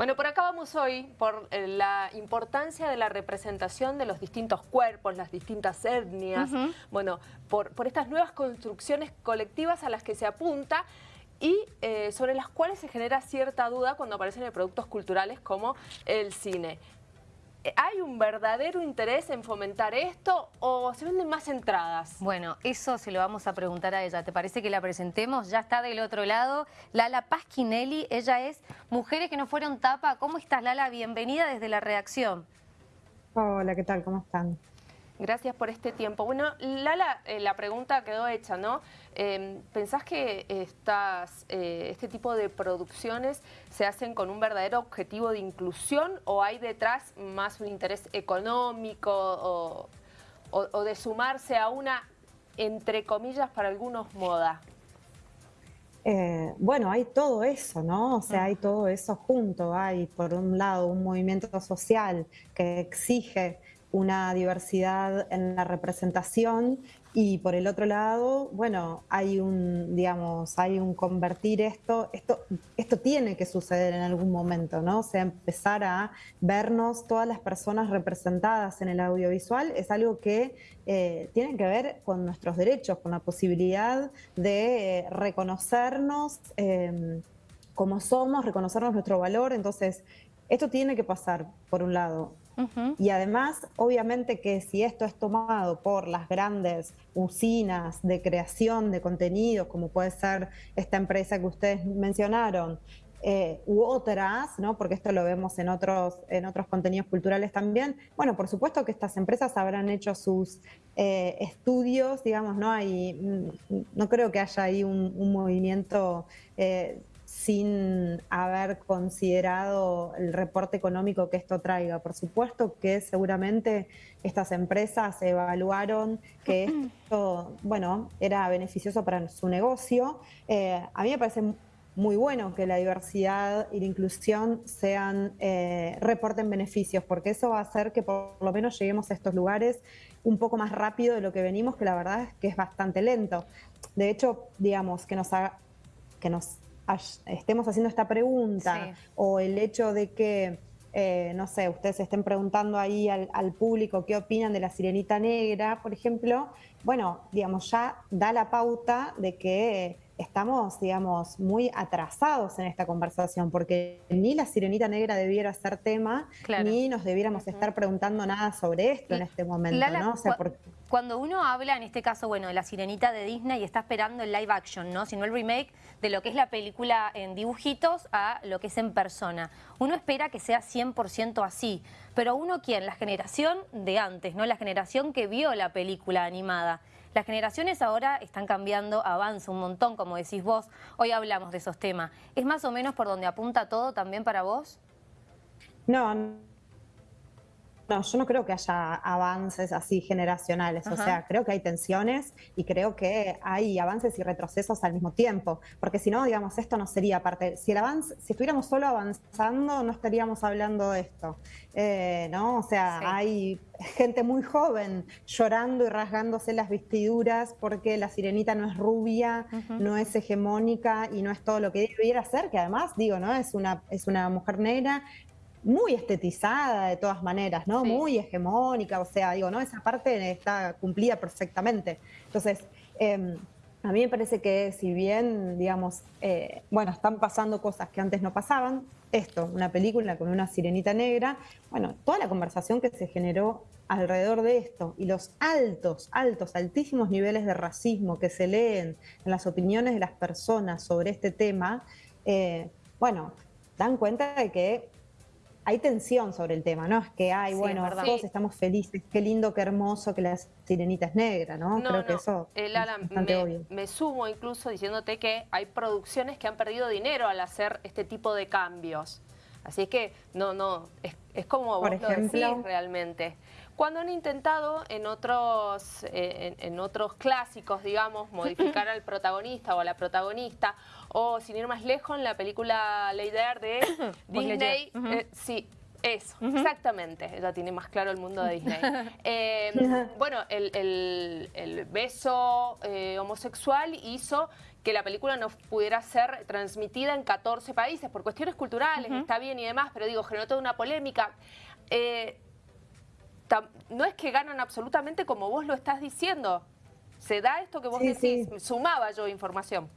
Bueno, por acá vamos hoy por eh, la importancia de la representación de los distintos cuerpos, las distintas etnias, bueno, por, estas nuevas construcciones colectivas a las que se apunta y eh, sobre las cuales se genera cierta duda cuando aparecen en productos culturales como el cine. ¿Hay un verdadero interés en fomentar esto o se venden más entradas? Bueno, eso se lo vamos a preguntar a ella. ¿Te parece que la presentemos? Ya está del otro lado Lala Pasquinelli. Ella es Mujeres que no fueron tapa. ¿Cómo estás, Lala? Bienvenida desde la redacción. Hola, ¿qué tal? ¿Cómo están? Gracias por este tiempo. Bueno, Lala, eh, la pregunta quedó hecha, ¿no? Em, ¿Pensás que estas, eh, este tipo de producciones se hacen con un verdadero objetivo de inclusión o hay detrás más un interés económico o, de sumarse a una, entre comillas, para algunos moda? Eh, bueno, hay todo eso, ¿no? O sea, hay todo eso junto. Hay, por un lado, un movimiento social que exige una diversidad en la representación y por el otro lado, bueno, hay un, digamos, hay un convertir esto, esto, esto tiene que suceder en algún momento, ¿no? O sea, empezar a vernos todas las personas representadas en el audiovisual es algo que eh, tiene que ver con nuestros derechos, con la posibilidad de eh, reconocernos eh, como somos, reconocernos nuestro valor, entonces esto tiene que pasar, por un lado. Y además, obviamente que si esto es tomado por las grandes usinas de creación de contenidos, como puede ser esta empresa que ustedes mencionaron, eh, u otras, ¿no? porque esto lo vemos en otros, en otros contenidos culturales también, bueno, por supuesto que estas empresas habrán hecho sus eh, estudios, digamos, no hay, mm, no creo que haya ahí un, movimiento eh, sin haber considerado el reporte económico que esto traiga. Por supuesto que seguramente estas empresas evaluaron que esto, bueno, era beneficioso para su negocio. Eh, a mí me parece muy bueno que la diversidad y la inclusión sean eh, reporten beneficios, porque eso va a hacer que por lo menos lleguemos a estos lugares un poco más rápido de lo que venimos, que la verdad es que es bastante lento. De hecho, digamos, que nos haga, que nos estemos haciendo esta pregunta o el hecho de que, eh, no sé, ustedes estén preguntando ahí al, al, público qué opinan de la sirenita negra, por ejemplo, bueno, digamos, ya da la pauta de que estamos, digamos, muy atrasados en esta conversación, porque ni la sirenita negra debiera ser tema, ni nos debiéramos estar preguntando nada sobre esto en este momento, ¿no? Cuando uno habla, en este caso, bueno, de la sirenita de Disney y está esperando el live action, ¿no? Sino el remake de lo que es la película en dibujitos a lo que es en persona. Uno espera que sea 100% así, pero uno, ¿quién? La generación de antes, ¿no? La generación que vio la película animada. Las generaciones ahora están cambiando, avanza un montón, como decís vos. Hoy hablamos de esos temas. ¿Es más o menos por donde apunta todo también para vos? No, no, yo no creo que haya avances así generacionales, o sea, creo que hay tensiones y creo que hay avances y retrocesos al mismo tiempo, porque si no, digamos, esto no sería parte, si el avance, si estuviéramos solo avanzando, no estaríamos hablando de esto, eh, ¿no? O sea, hay gente muy joven llorando y rasgándose las vestiduras porque la sirenita no es rubia, no es hegemónica y no es todo lo que debiera ser, que además, digo, ¿no? Es una, es una mujer negra, muy estetizada de todas maneras, ¿no? Muy hegemónica, o sea, digo, ¿no? Esa parte está cumplida perfectamente. Entonces, em, a mí me parece que si bien, digamos, eh, bueno, están pasando cosas que antes no pasaban, esto, una película con una sirenita negra, bueno, toda la conversación que se generó alrededor de esto y los altos, altos, altísimos niveles de racismo que se leen en las opiniones de las personas sobre este tema, eh, bueno, dan cuenta de que hay tensión sobre el tema, ¿no? Es que, ay, bueno, todos estamos felices, qué lindo, qué hermoso que la sirenita es negra, ¿no? Creo que eso es bastante me, obvio. Me sumo incluso diciéndote que hay producciones que han perdido dinero al hacer este tipo de cambios. Así que, no, no, es, como vos lo decís realmente. Cuando han intentado en otros, eh, en, otros clásicos, digamos, modificar al protagonista o a la protagonista, o sin ir más lejos, en la película Lady de Disney, eh, sí, eso, exactamente. Ella tiene más claro el mundo de Disney. Em, bueno, el, beso eh, homosexual hizo que la película no pudiera ser transmitida en 14 países por cuestiones culturales, está bien y demás, pero digo, generó toda una polémica. Eh, no es que ganan absolutamente como vos lo estás diciendo. Se da esto que vos decís, sumaba yo información.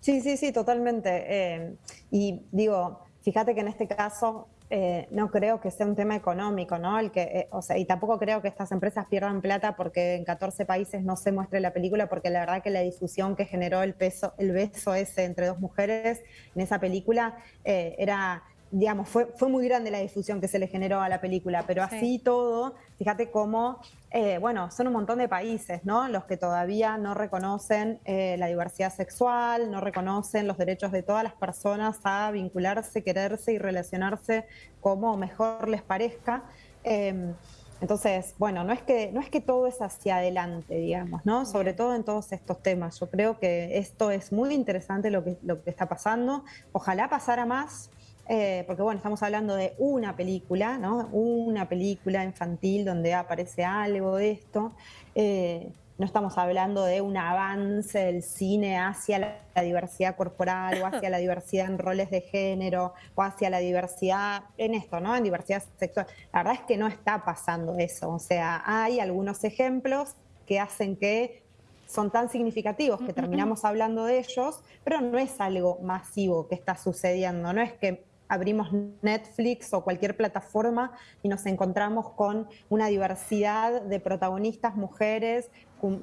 Sí, sí, sí, totalmente. Eh, y digo, fíjate que en este caso eh, no creo que sea un tema económico, ¿no? El que, eh, o sea, y tampoco creo que estas empresas pierdan plata porque en 14 países no se muestre la película, porque la verdad que la difusión que generó el peso, el beso ese entre dos mujeres en esa película era digamos, fue, fue muy grande la difusión que se le generó a la película, pero así todo, fíjate cómo, eh, bueno, son un montón de países, ¿no? Los que todavía no reconocen eh, la diversidad sexual, no reconocen los derechos de todas las personas a vincularse, quererse y relacionarse como mejor les parezca. Em, entonces, bueno, no es que no es que todo es hacia adelante, digamos, ¿no? Sobre todo en todos estos temas. Yo creo que esto es muy interesante lo que, lo que está pasando. Ojalá pasara más, eh, porque bueno, estamos hablando de una película, ¿no? Una película infantil donde aparece algo de esto. Eh, no estamos hablando de un avance del cine hacia la, diversidad corporal o hacia la diversidad en roles de género o hacia la diversidad en esto, ¿no? En diversidad sexual. La verdad es que no está pasando eso. O sea, hay algunos ejemplos que hacen que son tan significativos que terminamos hablando de ellos, pero no es algo masivo que está sucediendo, no es que abrimos Netflix o cualquier plataforma y nos encontramos con una diversidad de protagonistas mujeres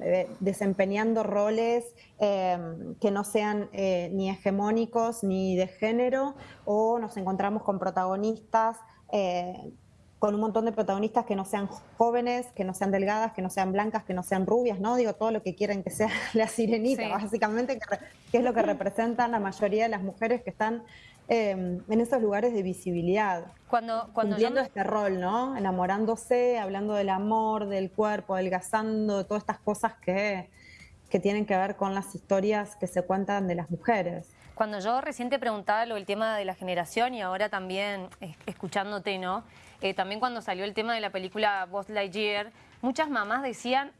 eh, desempeñando roles eh, que no sean eh, ni hegemónicos ni de género, o nos encontramos con protagonistas con un montón de protagonistas que no sean jóvenes, que no sean delgadas, que no sean blancas, que no sean rubias, ¿no? Digo, todo lo que quieren que sea la sirenita, básicamente, que, es lo que representan la mayoría de las mujeres que están Em, en esos lugares de visibilidad. Cuando, cuando cumpliendo este rol, ¿no? Enamorándose, hablando del amor, del cuerpo, adelgazando, de todas estas cosas que, que tienen que ver con las historias que se cuentan de las mujeres. Cuando yo recién te preguntaba lo del tema de la generación y ahora también escuchándote, ¿no? Eh, también cuando salió el tema de la película Buzz Lightyear, muchas mamás decían,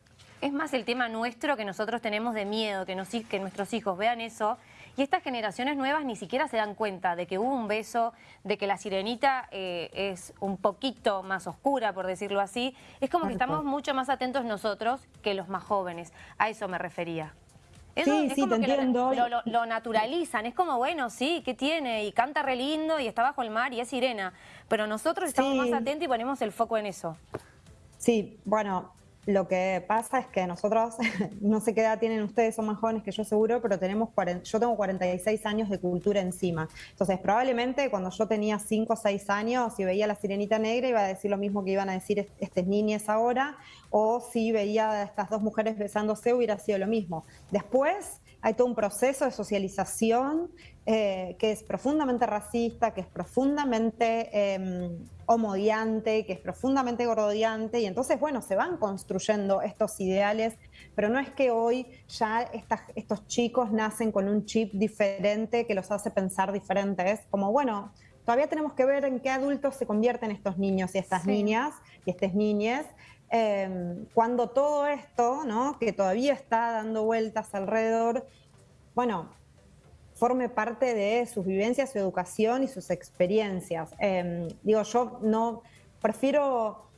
es más el tema nuestro que nosotros tenemos de miedo, que, nos, que nuestros hijos vean eso y estas generaciones nuevas ni siquiera se dan cuenta de que hubo un beso, de que la sirenita eh, es un poquito más oscura, por decirlo así. Es como que estamos mucho más atentos nosotros que los más jóvenes. A eso me refería. sí, sí, te entiendo. Lo, naturalizan, es como, bueno, sí, ¿qué tiene? Y canta re lindo y está bajo el mar y es sirena. Pero nosotros estamos más atentos y ponemos el foco en eso. Sí, bueno, lo que pasa es que nosotros, no sé qué edad tienen ustedes, son más jóvenes que yo seguro, pero tenemos yo tengo 46 años de cultura encima. Entonces, probablemente cuando yo tenía 5 o 6 años y veía la sirenita negra iba a decir lo mismo que iban a decir estas niñas ahora, o si veía a estas dos mujeres besándose hubiera sido lo mismo. Después hay todo un proceso de socialización eh, que es profundamente racista, que es profundamente eh, homodiante, que es profundamente gordodiante, y entonces, bueno, se van construyendo estos ideales, pero no es que hoy ya estos chicos nacen con un chip diferente que los hace pensar diferentes, como, bueno, todavía tenemos que ver en qué adultos se convierten estos niños y estas niñas y estas niñas, em, cuando todo esto, ¿no? que todavía está dando vueltas alrededor, bueno, forme parte de sus vivencias, su educación y sus experiencias. Em, digo, yo no prefiero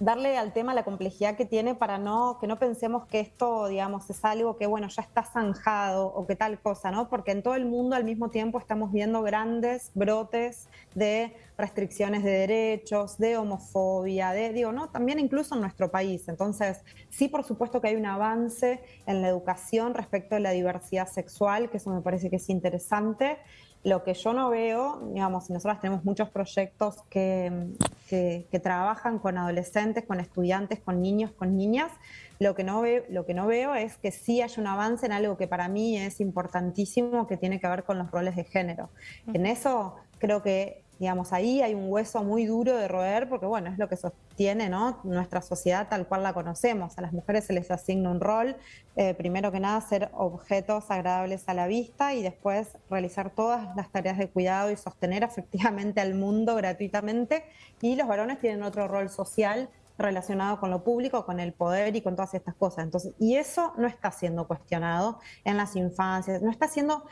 darle al tema la complejidad que tiene para no que no pensemos que esto, digamos, es algo que, bueno, ya está zanjado o que tal cosa, ¿no? Porque en todo el mundo al mismo tiempo estamos viendo grandes brotes de restricciones de derechos, de homofobia, de, digo, ¿no? También incluso en nuestro país. Entonces, sí, por supuesto que hay un avance en la educación respecto a la diversidad sexual, que eso me parece que es interesante. Lo que yo no veo, digamos, nosotros tenemos muchos proyectos que, que, trabajan con adolescentes, con estudiantes, con niños, con niñas, lo que, no ve, lo que no veo es que sí hay un avance en algo que para mí es importantísimo, que tiene que ver con los roles de género. En eso creo que digamos, ahí hay un hueso muy duro de roer porque, bueno, es lo que sostiene ¿no? nuestra sociedad tal cual la conocemos. A las mujeres se les asigna un rol, eh, primero que nada, ser objetos agradables a la vista y después realizar todas las tareas de cuidado y sostener efectivamente al mundo gratuitamente. Y los varones tienen otro rol social relacionado con lo público, con el poder y con todas estas cosas. Entonces, y eso no está siendo cuestionado en las infancias, no está siendo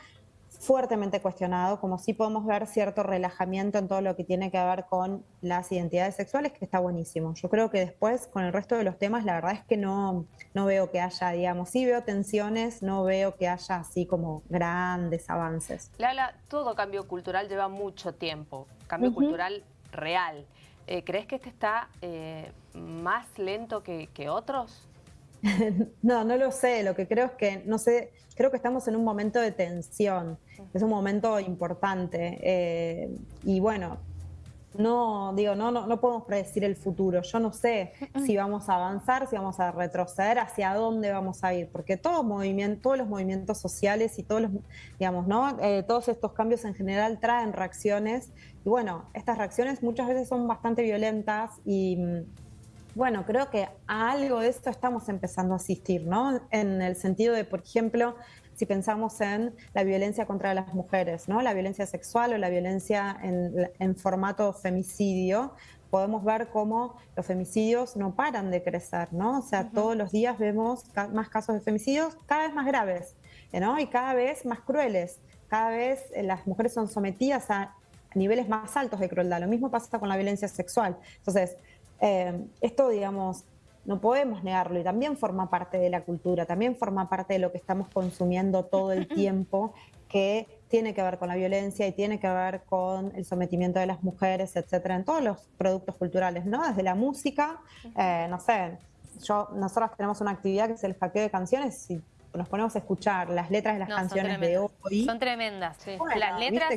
fuertemente cuestionado, como sí podemos ver cierto relajamiento en todo lo que tiene que ver con las identidades sexuales, que está buenísimo. Yo creo que después, con el resto de los temas, la verdad es que no, no veo que haya, digamos, sí veo tensiones, no veo que haya así como grandes avances. Lala, todo cambio cultural lleva mucho tiempo, cambio cultural real. Eh, ¿Crees que este está eh, más lento que, que otros? no, no lo sé. Lo que creo es que, no sé, creo que estamos en un momento de tensión. Es un momento importante. Eh, y bueno, no, digo, no, no, no podemos predecir el futuro. Yo no sé si vamos a avanzar, si vamos a retroceder, hacia dónde vamos a ir, porque todo movimiento, todos los movimientos sociales y todos los, digamos, ¿no? Eh, todos estos cambios en general traen reacciones. Y bueno, estas reacciones muchas veces son bastante violentas y bueno, creo que a algo de esto estamos empezando a asistir, ¿no? En el sentido de, por ejemplo, si pensamos en la violencia contra las mujeres, ¿no? La violencia sexual o la violencia en, formato femicidio, podemos ver cómo los femicidios no paran de crecer, ¿no? O sea, todos los días vemos más casos de femicidios cada vez más graves, ¿no? Y cada vez más crueles. Cada vez eh, las mujeres son sometidas a niveles más altos de crueldad. Lo mismo pasa con la violencia sexual. Entonces, eh, esto, digamos, no podemos negarlo y también forma parte de la cultura, también forma parte de lo que estamos consumiendo todo el tiempo, que tiene que ver con la violencia y tiene que ver con el sometimiento de las mujeres, etcétera, en todos los productos culturales, ¿no? Desde la música, eh, no sé, yo, nosotros tenemos una actividad que es el hackeo de canciones y nos ponemos a escuchar las letras de las canciones de hoy. Son tremendas. las letras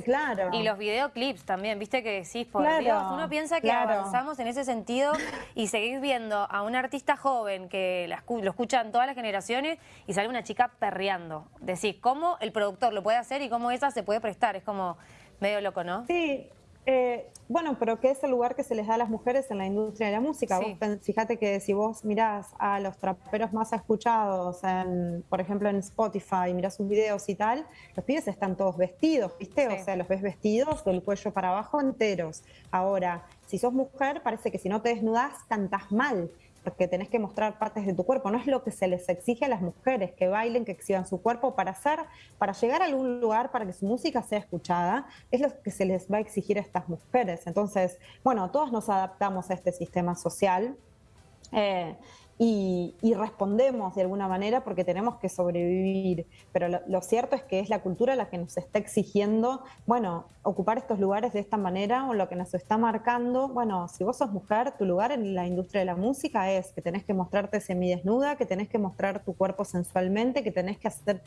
y los videoclips también, viste que decís, por Dios, uno piensa que avanzamos en ese sentido y seguís viendo a un artista joven que lo escuchan todas las generaciones y sale una chica perreando. Decís, ¿cómo el productor lo puede hacer y cómo esa se puede prestar? Es como medio loco, ¿no? Sí, eh, bueno, pero ¿qué es el lugar que se les da a las mujeres en la industria de la música? fíjate que si vos mirás a los traperos más escuchados, en, por ejemplo en Spotify, mirás sus videos y tal, los pibes están todos vestidos, ¿viste? O sea, los ves vestidos del cuello para abajo enteros. Ahora, si sos mujer, parece que si no te desnudas, cantás mal porque tenés que mostrar partes de tu cuerpo. No es lo que se les exige a las mujeres, que bailen, que exhiban su cuerpo para hacer, para llegar a algún lugar, para que su música sea escuchada, es lo que se les va a exigir a estas mujeres. Entonces, bueno, todos nos adaptamos a este sistema social. Eh, y, respondemos de alguna manera porque tenemos que sobrevivir. Pero lo, cierto es que es la cultura la que nos está exigiendo, bueno, ocupar estos lugares de esta manera o lo que nos está marcando, bueno, si vos sos mujer, tu lugar en la industria de la música es que tenés que mostrarte semidesnuda, que tenés que mostrar tu cuerpo sensualmente, que tenés que hacer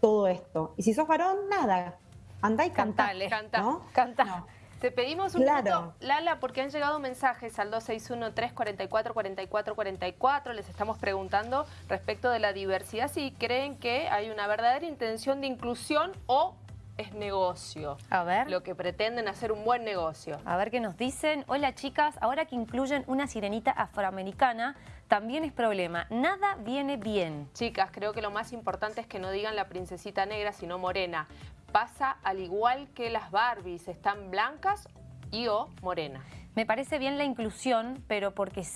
todo esto. Y si sos varón, nada, andá y cantá. Canta, ¿no? canta. Te pedimos un claro. Lala, porque han llegado mensajes al 261-344-4444. Les estamos preguntando respecto de la diversidad, si creen que hay una verdadera intención de inclusión o es negocio. A ver. Lo que pretenden hacer un buen negocio. A ver qué nos dicen. Hola chicas, ahora que incluyen una sirenita afroamericana, también es problema. Nada viene bien. Chicas, creo que lo más importante es que no digan la princesita negra, sino morena pasa al igual que las Barbies, están blancas y o morenas. Me parece bien la inclusión, pero porque,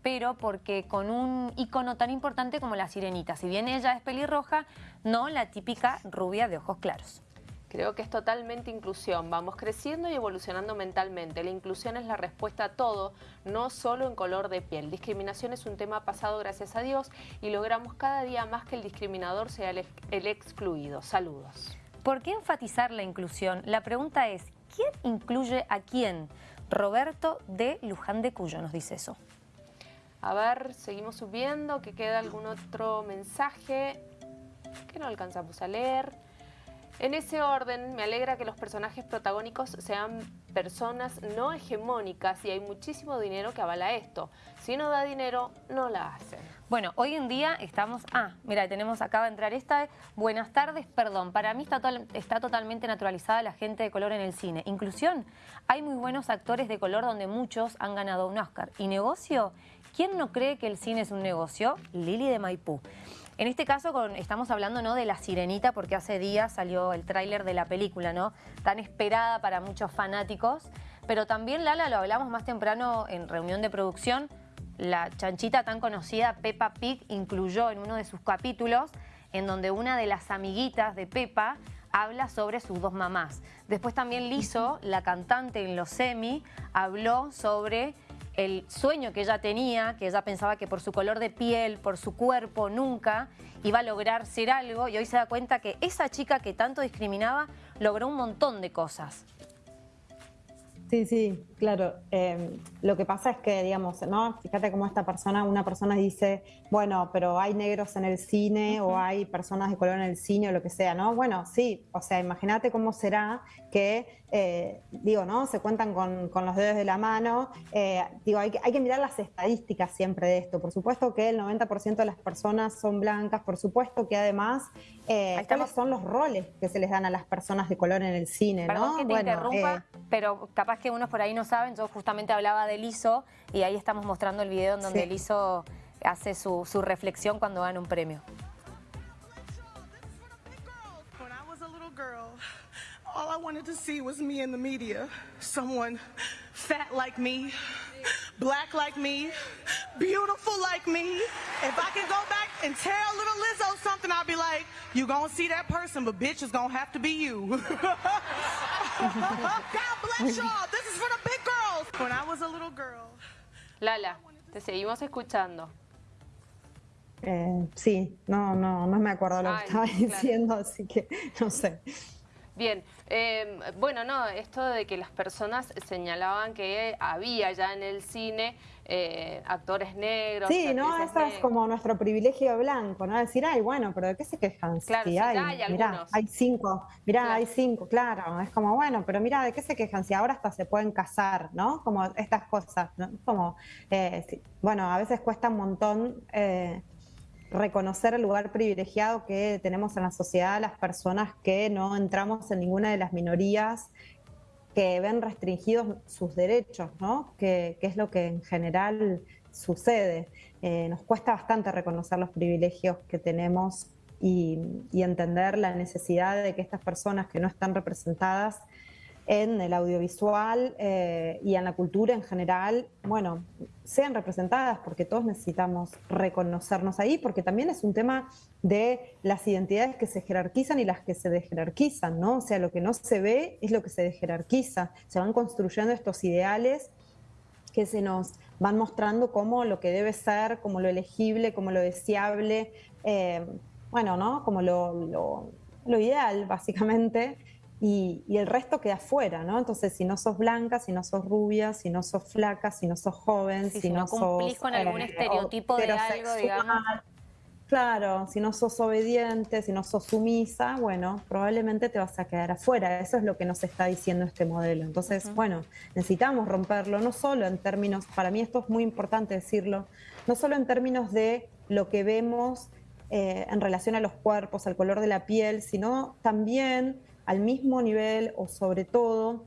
pero porque con un icono tan importante como la sirenita. Si bien ella es pelirroja, no la típica rubia de ojos claros. Creo que es totalmente inclusión. Vamos creciendo y evolucionando mentalmente. La inclusión es la respuesta a todo, no solo en color de piel. Discriminación es un tema pasado, gracias a Dios, y logramos cada día más que el discriminador sea el excluido. Saludos. ¿Por qué enfatizar la inclusión? La pregunta es, ¿quién incluye a quién? Roberto de Luján de Cuyo nos dice eso. A ver, seguimos subiendo, que queda algún otro mensaje que no alcanzamos a leer. En ese orden, me alegra que los personajes protagónicos sean personas no hegemónicas y hay muchísimo dinero que avala esto. Si no da dinero, no la hacen. Bueno, hoy en día estamos... Ah, mira, tenemos, acaba de entrar esta. Buenas tardes, perdón. Para mí está, está totalmente naturalizada la gente de color en el cine. Inclusión. Hay muy buenos actores de color donde muchos han ganado un Oscar. ¿Y negocio? ¿Quién no cree que el cine es un negocio? Lili de Maipú. En este caso estamos hablando ¿no? de La Sirenita porque hace días salió el tráiler de la película, ¿no? Tan esperada para muchos fanáticos. Pero también, Lala, lo hablamos más temprano en reunión de producción, la chanchita tan conocida Peppa Pig incluyó en uno de sus capítulos en donde una de las amiguitas de Peppa habla sobre sus dos mamás. Después también Lizo, la cantante en los semi, habló sobre el sueño que ella tenía, que ella pensaba que por su color de piel, por su cuerpo, nunca iba a lograr ser algo y hoy se da cuenta que esa chica que tanto discriminaba logró un montón de cosas. Sí, sí, claro. Em, lo que pasa es que, digamos, ¿no? Fíjate cómo esta persona, una persona dice, bueno, pero hay negros en el cine o hay personas de color en el cine o lo que sea, ¿no? Bueno, sí, o sea, imagínate cómo será que, eh, digo, ¿no? Se cuentan con, los dedos de la mano. Eh, digo, hay que, hay que mirar las estadísticas siempre de esto. Por supuesto que el 90% de las personas son blancas, por supuesto que además, eh, ¿cuáles son los roles que se les dan a las personas de color en el cine, ¿no? que te interrumpa, eh, pero capaz que unos por ahí no saben, yo justamente hablaba de Lizo y ahí estamos mostrando el video en donde sí. Lizo hace su, su reflexión cuando gana un premio. all I wanted to see was me in the media. Someone fat like me, black like me, beautiful like me. If I can go back and tell little Lizzo something, I'll be like, you gonna see that person, but bitch, it's gonna have to be you. God bless y'all. This is for the Lala, te seguimos escuchando. Eh, sí, no, no, no me acuerdo lo Ay, que estaba claro. diciendo, así que no sé. Bien, eh, bueno, no, esto de que las personas señalaban que había ya en el cine eh, actores negros. Sí, ¿no? Eso es como nuestro privilegio blanco, ¿no? Decir, ay, bueno, pero ¿de qué se quejan? Claro, si hay, hay mirá, hay cinco, mirá, claro. hay cinco, claro. Es como, bueno, pero mira, ¿de qué se quejan? Si ahora hasta se pueden casar, ¿no? Como estas cosas, ¿no? Como, eh, sí, bueno, a veces cuesta un montón eh, reconocer el lugar privilegiado que tenemos en la sociedad las personas que no entramos en ninguna de las minorías que ven restringidos sus derechos, ¿no? que, es lo que en general sucede. Eh, nos cuesta bastante reconocer los privilegios que tenemos y entender la necesidad de que estas personas que no están representadas en el audiovisual eh, y en la cultura en general, bueno, sean representadas porque todos necesitamos reconocernos ahí, porque también es un tema de las identidades que se jerarquizan y las que se desjerarquizan, ¿no? O sea, lo que no se ve es lo que se desjerarquiza, se van construyendo estos ideales que se nos van mostrando como lo que debe ser, como lo elegible, como lo deseable, eh, bueno, ¿no? Como lo, lo, lo ideal, básicamente, y, y, el resto queda fuera, ¿no? Entonces, si no sos blanca, si no sos rubia, si no sos flaca, si no sos joven, sí, si, no, no cumplís sos, con algún eh, estereotipo de algo, digamos. Claro, si no sos obediente, si no sos sumisa, bueno, probablemente te vas a quedar afuera. Eso es lo que nos está diciendo este modelo. Entonces, uh -huh. bueno, necesitamos romperlo, no solo en términos, para mí esto es muy importante decirlo, no solo en términos de lo que vemos eh, en relación a los cuerpos, al color de la piel, sino también al mismo nivel o sobre todo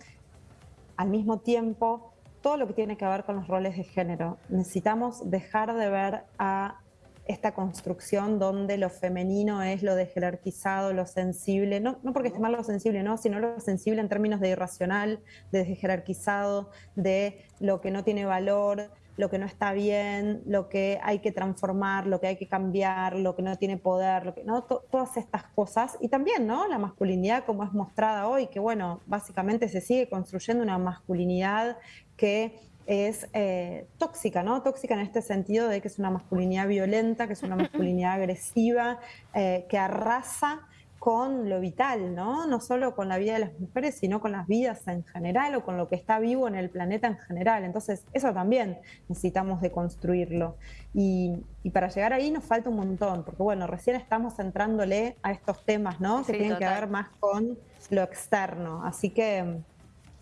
al mismo tiempo todo lo que tiene que ver con los roles de género. Necesitamos dejar de ver a esta construcción donde lo femenino es lo de jerarquizado, lo sensible, no, no porque esté mal lo sensible, no, sino lo sensible en términos de irracional, de jerarquizado, de lo que no tiene valor, lo que no está bien, lo que hay que transformar, lo que hay que cambiar, lo que no tiene poder, lo que, ¿no? T todas estas cosas. Y también, ¿no? La masculinidad como es mostrada hoy, que bueno, básicamente se sigue construyendo una masculinidad que es eh, tóxica, ¿no? Tóxica en este sentido de que es una masculinidad violenta, que es una masculinidad agresiva, eh, que arrasa con lo vital, ¿no? No solo con la vida de las mujeres, sino con las vidas en general o con lo que está vivo en el planeta en general. Entonces, eso también necesitamos de construirlo. Y, y para llegar ahí nos falta un montón, porque bueno, recién estamos entrándole a estos temas, ¿no? Sí, que tienen total. que ver más con lo externo. Así que nos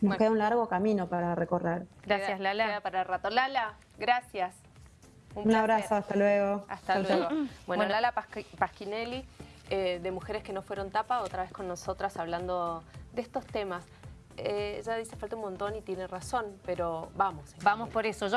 bueno. queda un largo camino para recorrer. Gracias, Lala. Queda para el rato. Lala, gracias. Un, un abrazo, hasta luego. Hasta luego. Chau. Bueno, Lala Pasquinelli eh, de Mujeres que no fueron tapa, otra vez con nosotras hablando de estos temas. Eh, ella dice falta un montón y tiene razón, pero vamos. Vamos por eso. Yo